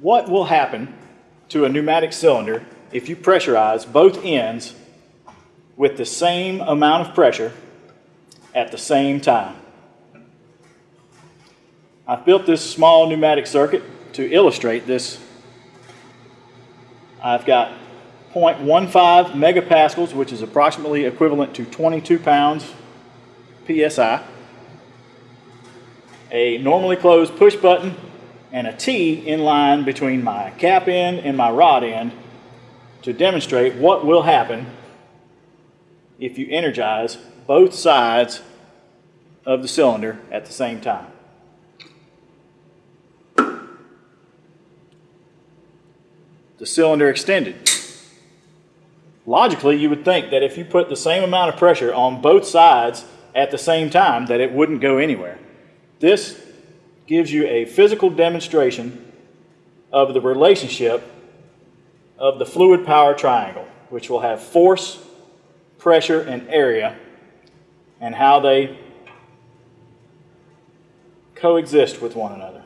what will happen to a pneumatic cylinder if you pressurize both ends with the same amount of pressure at the same time. I've built this small pneumatic circuit to illustrate this. I've got 0.15 megapascals, which is approximately equivalent to 22 pounds PSI, a normally closed push button, and a T in line between my cap end and my rod end to demonstrate what will happen if you energize both sides of the cylinder at the same time. The cylinder extended. Logically, you would think that if you put the same amount of pressure on both sides at the same time that it wouldn't go anywhere. This gives you a physical demonstration of the relationship of the fluid power triangle, which will have force, pressure, and area, and how they coexist with one another.